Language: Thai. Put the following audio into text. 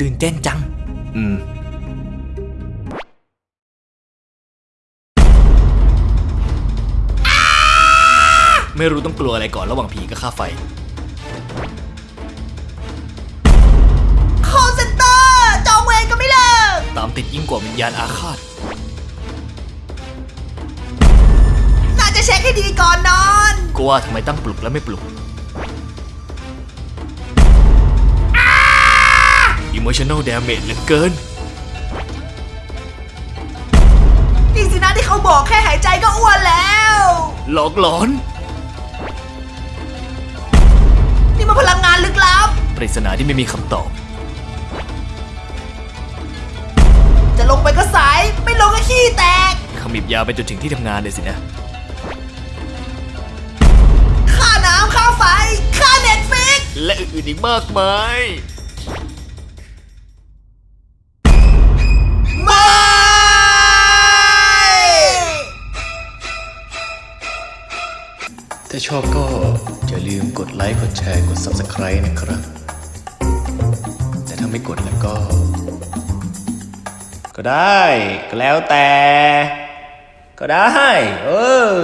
ตื่นเต้นจัง อืม ไม่รู้ต้องกลัวอะไรก่อนระหว่างผีกับค่าไฟคอลเซ็นเตอร์จองเวรก็ไม่เลิก ตามติดยิ่งกว่าวิญญาณอาฆาต น่าจะเช็คให้ดีก่อนนอนก็ว่าทำไมตั้งปลุกแล้วไม่ปลุก emotional damage เหลือเกิน นี่สินะที่เขาบอกแค่หายใจก็อ้วนแล้ว หลอกหลอน นี่มันพลังงานลึกลับ ปริศนาที่ไม่มีคำตอบ จะลงไปก็สาย ไม่ลงก็ขี้แตกขมิบยาวไปจนถึงที่ทำงานเลยสินะค่าน้ำค่าไฟ ค่าเน็ตฟิก และอื่นๆอีกมากมาย ถ้าชอบก็อย่าลืมกดไลค์ กดแชร์ กด Subscribe นะครับ แต่ถ้าไม่กดแล้วก็ ก็ได้ ก็แล้วแต่ ก็ได้ เออ